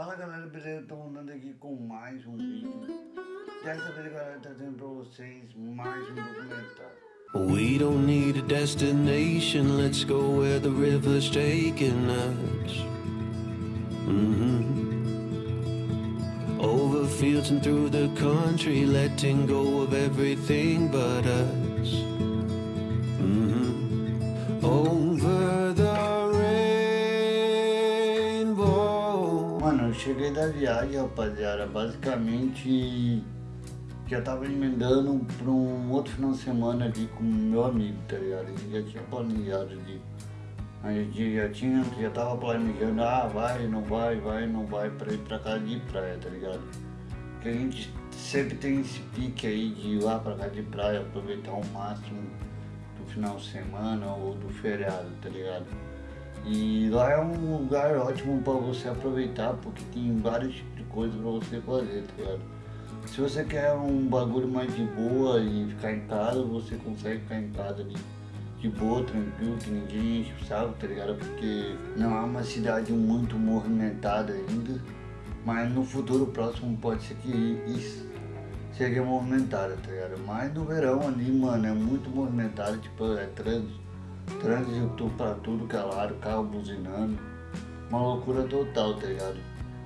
Fala galera, beleza? Andando aqui com mais um vídeo. Dessa vez galera, trazendo vocês mais um documentário. We don't need a destination, let's go where the river's taking us. Mm-hmm. Over fields and through the country, letting go of everything but us. Mm-hmm. Over eu cheguei da viagem, rapaziada. Basicamente, já tava emendando pra um outro final de semana ali com meu amigo, tá ligado? Gente já tinha planejado de. A gente já tinha, já tava planejando, ah, vai, não vai, vai, não vai, pra ir pra casa de praia, tá ligado? Porque a gente sempre tem esse pique aí de ir lá pra casa de praia, aproveitar o máximo do final de semana ou do feriado, tá ligado? E lá é um lugar ótimo pra você aproveitar, porque tem vários tipos de coisas pra você fazer, tá ligado? Se você quer um bagulho mais de boa e ficar em casa, você consegue ficar em casa ali de boa, tranquilo, que ninguém enche tá ligado? Porque não é uma cidade muito movimentada ainda, mas no futuro próximo pode ser que isso seja movimentada, tá ligado? Mas no verão ali, mano, é muito movimentado, tipo, é trânsito, trânsito pra tudo que é lado, carro buzinando, uma loucura total, tá ligado?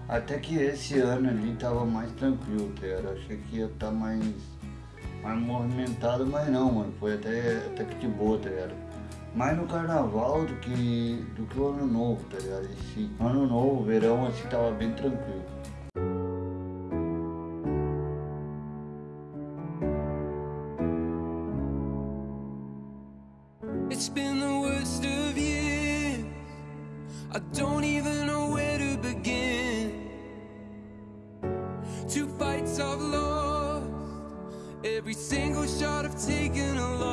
Até que esse ano ali tava mais tranquilo, tá ligado? Achei que ia estar tá mais, mais movimentado, mas não, mano. Foi até, até que de boa, tá ligado? Mais no carnaval do que, do que o ano novo, tá ligado? Esse ano novo, verão, assim, tava bem tranquilo. I don't even know where to begin. Two fights I've lost, every single shot I've taken a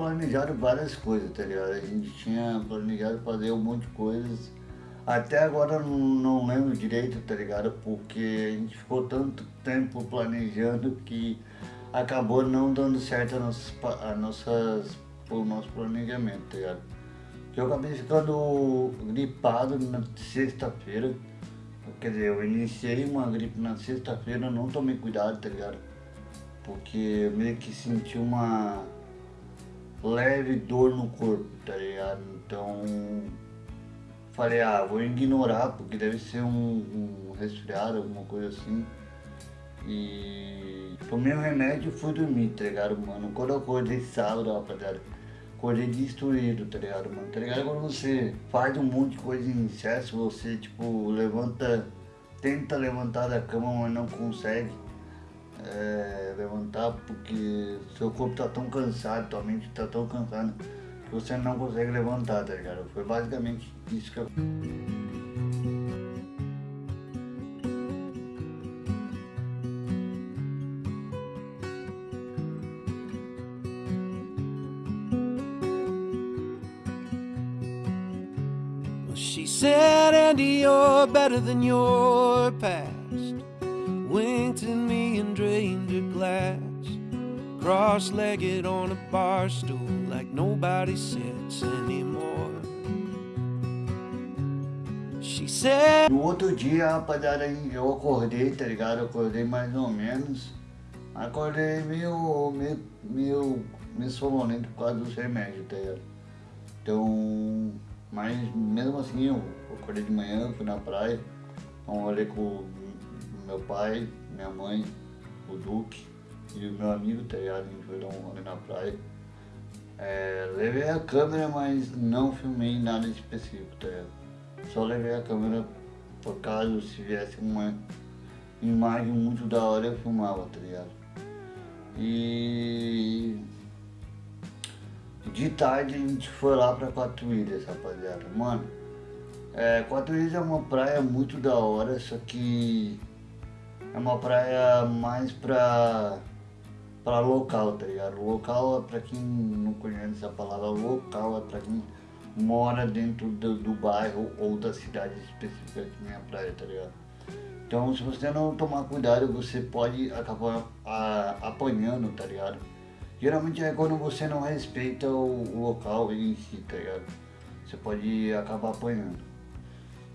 planejado várias coisas, tá ligado? A gente tinha planejado fazer um monte de coisas. Até agora não, não lembro direito, tá ligado? Porque a gente ficou tanto tempo planejando que acabou não dando certo a nossas, a nossas, o nosso planejamento, tá ligado? Eu acabei ficando gripado na sexta-feira. Quer dizer, eu iniciei uma gripe na sexta-feira, não tomei cuidado, tá ligado? Porque eu meio que senti uma leve dor no corpo, tá ligado? Então falei, ah, vou ignorar porque deve ser um, um resfriado, alguma coisa assim. E tomei o remédio e fui dormir, tá ligado, mano? Quando eu acordei sábado, rapaziada, acordei destruído, tá ligado, mano? Tá ligado? Quando você faz um monte de coisa em excesso, você, tipo, levanta, tenta levantar da cama, mas não consegue é, levantar porque seu corpo tá tão cansado, tua mente tá tão cansada que você não consegue levantar, tá ligado? Foi basicamente isso que eu. She said, Andy, you're better than your past. Her glass. Cross legged on a bar stool like nobody sits anymore. She said, No outro dia, rapaziada, eu acordei, tá ligado? Eu acordei mais ou menos. Acordei meio, meio, meio, meio sonolento por causa dos remédios, tá ligado? Então, mas mesmo assim, eu acordei de manhã, fui na praia, então rolê com meu pai, minha mãe, o Duque e o meu amigo, tá ligado? A gente foi dar um rolê na praia. É, levei a câmera, mas não filmei nada específico, tá ligado? Só levei a câmera por caso se viesse uma imagem muito da hora eu filmava, tá ligado? E de tarde a gente foi lá pra Quatro Ilhas, rapaziada. Mano, é, Quatro Ilhas é uma praia muito da hora, só que uma praia mais pra, pra local, tá ligado? Local é pra quem não conhece a palavra local, é pra quem mora dentro do, do bairro ou da cidade específica que nem a praia, tá ligado? Então se você não tomar cuidado, você pode acabar a, apanhando, tá ligado? Geralmente é quando você não respeita o, o local em si, tá ligado? Você pode acabar apanhando.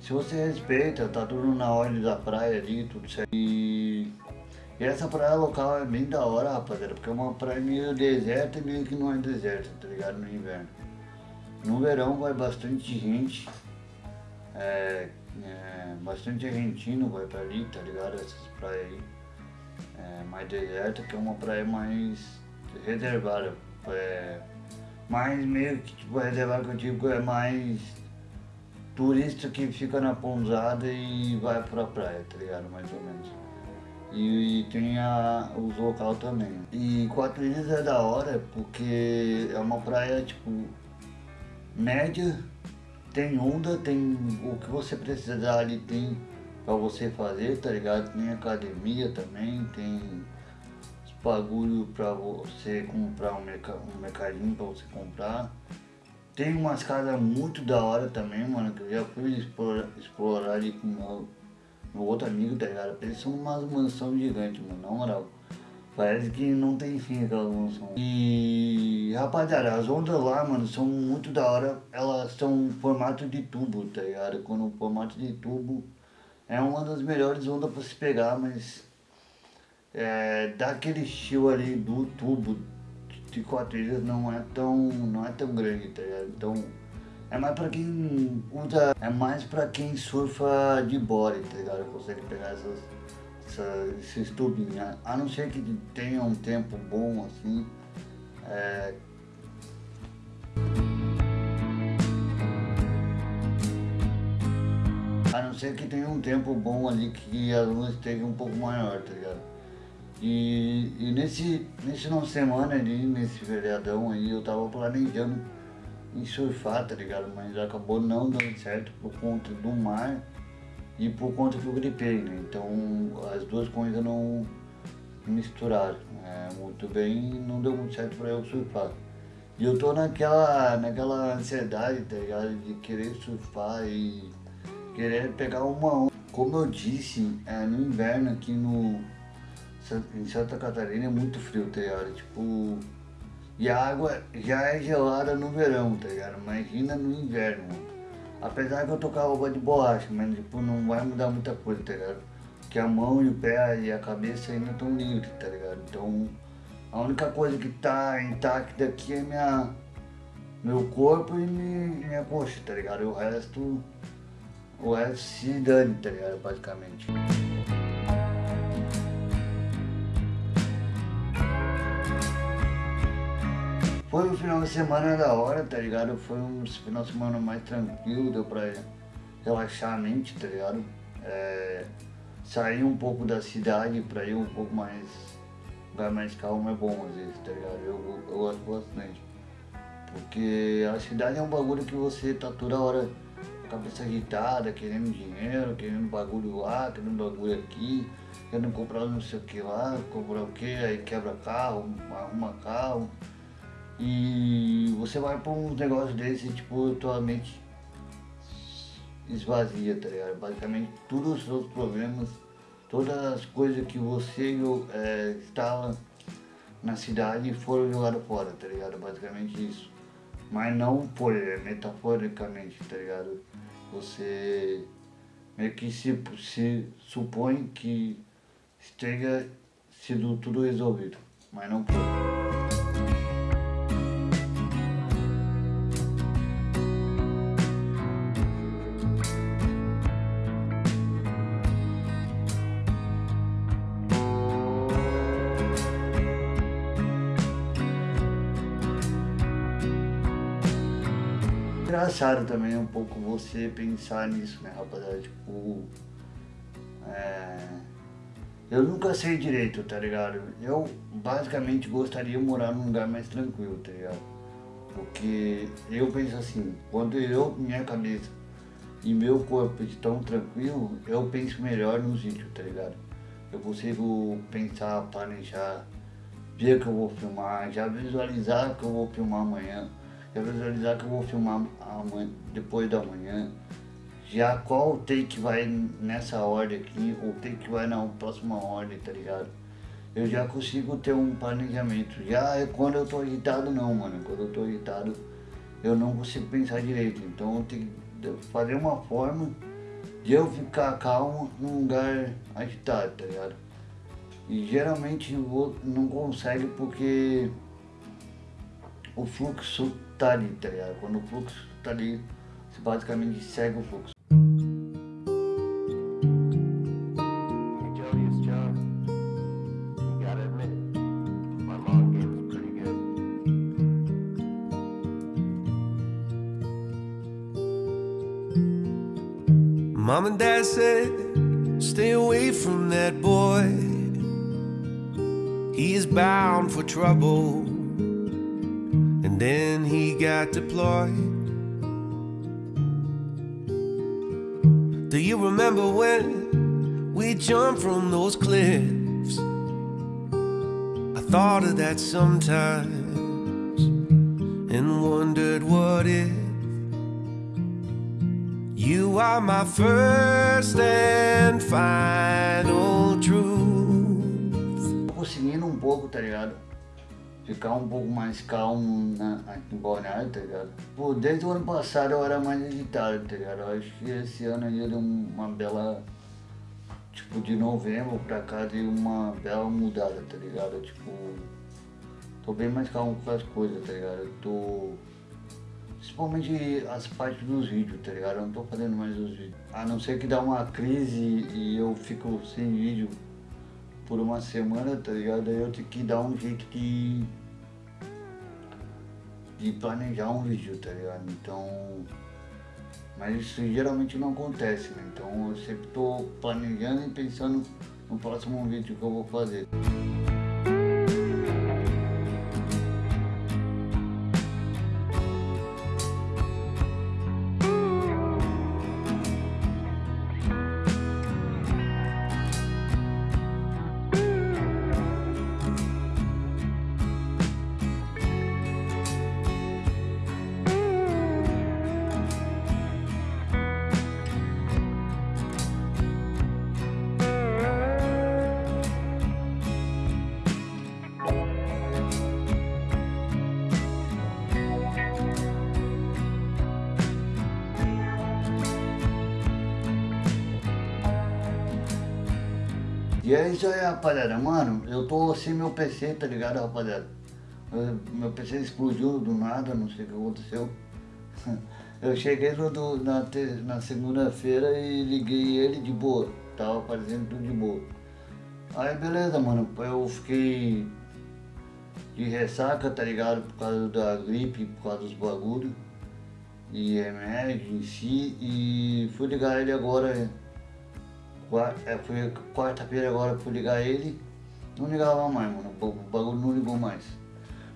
Se você respeita, tá tudo na ordem da praia ali, tudo certo. E, e essa praia local é bem da hora, rapaziada, porque é uma praia meio deserta e meio que não é deserta, tá ligado? No inverno. No verão vai bastante gente, é, é, bastante argentino vai pra ali, tá ligado? Essas praias aí. É, mais deserta, que é uma praia mais reservada. É, mais meio que tipo reservada que eu digo é mais turista que fica na pousada e vai pra praia, tá ligado? Mais ou menos. E, e tem a, os local também. E Quatro Ilhas é da hora porque é uma praia tipo média, tem onda, tem o que você precisar ali tem pra você fazer, tá ligado? Tem academia também, tem os bagulho pra você comprar um, merc um mercadinho pra você comprar. Tem umas casas muito da hora também, mano, que eu já fui explorar, explorar ali com meu, meu outro amigo, tá ligado? Eles são umas mansão gigante, mano, na moral. Parece que não tem fim aquela mansão. E, rapaziada, as ondas lá, mano, são muito da hora. Elas são formato de tubo, tá ligado? Quando o formato de tubo é uma das melhores ondas pra se pegar, mas é, dá aquele estilo ali do tubo, ilhas não é tão, não é tão grande, tá ligado? Então é mais pra quem usa, é mais pra quem surfa de body, tá ligado? Consegue pegar essas, essas, esses tubinhos, a não ser que tenha um tempo bom assim. É... A não ser que tenha um tempo bom ali que a luz esteja um pouco maior, tá ligado? E, e nesse, nesse final semana ali, nesse feriadão aí, eu tava planejando em surfar, tá ligado? Mas acabou não dando certo por conta do mar e por conta que eu gripei, né? Então as duas coisas não misturaram é, muito bem e não deu muito certo pra eu surfar. E eu tô naquela, naquela ansiedade, tá ligado? De querer surfar e querer pegar uma onda. Como eu disse, é, no inverno aqui no, em Santa Catarina é muito frio, tá ligado? Tipo, e a água já é gelada no verão, tá ligado? Imagina no inverno. Apesar que eu a roupa de borracha, mas tipo, não vai mudar muita coisa, tá ligado? Porque a mão e o pé e a cabeça ainda estão livres, tá ligado? Então, a única coisa que tá intacta aqui é minha, meu corpo e minha, minha coxa, tá ligado? E o resto, o resto se dane, tá ligado? Basicamente. Foi um final de semana da hora, tá ligado? Foi um final de semana mais tranquilo, deu pra relaxar a mente, tá ligado? É, sair um pouco da cidade pra ir um pouco mais, lugar mais calmo é bom às vezes, tá ligado? Eu, eu gosto bastante. Porque a cidade é um bagulho que você tá toda hora cabeça agitada, querendo dinheiro, querendo bagulho lá, querendo bagulho aqui, querendo comprar não sei o que lá, comprar o que, aí quebra carro, arruma carro. E você vai pra um negócio desse e tipo, tua mente esvazia, tá ligado? Basicamente todos os seus problemas, todas as coisas que você é, na cidade foram jogadas fora, tá ligado? Basicamente isso. Mas não por é, metaforicamente, tá ligado? Você meio que se, se supõe que esteja sido tudo resolvido, mas não foi. Engraçado também um pouco você pensar nisso, né, rapaziada? Tipo. É... Eu nunca sei direito, tá ligado? Eu basicamente gostaria de morar num lugar mais tranquilo, tá ligado? Porque eu penso assim, quando eu, minha cabeça e meu corpo estão tranquilo, eu penso melhor no sítio, tá ligado? Eu consigo pensar, planejar, ver que eu vou filmar, já visualizar que eu vou filmar amanhã, já visualizar que eu vou filmar amanhã, depois da manhã, já qual take vai nessa ordem aqui, ou take vai na próxima ordem, tá ligado? Eu já consigo ter um planejamento. Já é quando eu tô agitado não, mano. Quando eu tô agitado eu não consigo pensar direito. Então eu tenho que fazer uma forma de eu ficar calmo num lugar agitado, tá ligado? E geralmente não consegue porque o fluxo tá ali, tá ligado? Quando o fluxo tá ali, você basicamente segue o fluxo. Mom and dad said, stay away from that boy. He is bound for trouble. And then he got deployed. Do you remember when we jumped from those cliffs? I thought of that sometimes and wondered what if. You are my first and final truth. Tô conseguindo um pouco, tá ligado? Ficar um pouco mais calmo na, aqui em Balneário, tá ligado? Pô, desde o ano passado eu era mais agitado, tá ligado? Eu acho que esse ano aí deu uma bela. Tipo, de novembro pra cá deu uma bela mudada, tá ligado? Tipo, tô bem mais calmo com as coisas, tá ligado? Eu tô Principalmente as partes dos vídeos, tá ligado? Eu não tô fazendo mais os vídeos. A não ser que dá uma crise e eu fico sem vídeo por uma semana, tá ligado? Aí eu tenho que dar um jeito de. de planejar um vídeo, tá ligado? Então. Mas isso geralmente não acontece, né? Então eu sempre tô planejando e pensando no próximo vídeo que eu vou fazer. E é isso aí, rapaziada. Mano, eu tô sem meu PC, tá ligado, rapaziada? Meu PC explodiu do nada, não sei o que aconteceu. Eu cheguei no, do, na, na segunda-feira e liguei ele de boa. Tava aparecendo tudo de boa. Aí beleza, mano. Eu fiquei de ressaca, tá ligado? Por causa da gripe, por causa dos bagulhos. E remédio em si. E fui ligar ele agora foi quarta-feira agora fui ligar ele, não ligava mais, mano. O bagulho não ligou mais.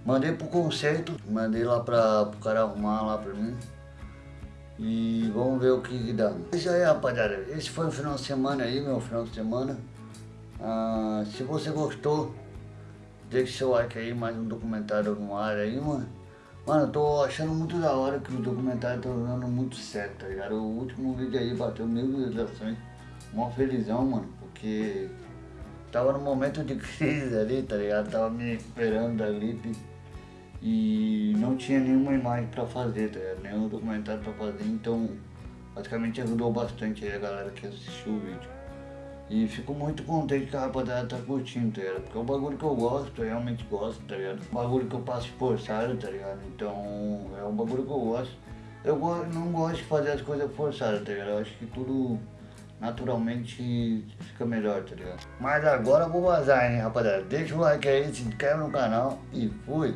Mandei pro concerto, mandei lá pra, pro cara arrumar lá pra mim. E vamos ver o que, que dá. Isso aí, rapaziada. Esse foi o final de semana aí, meu final de semana. Ah, se você gostou, deixe seu like aí, mais um documentário no ar aí, mano. Mano, eu tô achando muito da hora que o documentário tá dando muito certo, tá ligado? O último vídeo aí bateu mil visualizações mó felizão, mano, porque tava no momento de crise ali, tá ligado? Tava me recuperando da gripe e não tinha nenhuma imagem pra fazer, tá ligado? Nenhum documentário pra fazer, então basicamente ajudou bastante aí a galera que assistiu o vídeo. E fico muito contente que a rapaziada tá curtindo, tá ligado? Porque é um bagulho que eu gosto, eu realmente gosto, tá ligado? Um bagulho que eu passo forçado, tá ligado? Então é um bagulho que eu gosto. Eu não gosto de fazer as coisas forçadas, tá ligado? Eu acho que tudo naturalmente fica melhor, tá ligado? Mas agora eu vou vazar, hein, rapaziada. Deixa o like aí, se inscreve no canal e fui!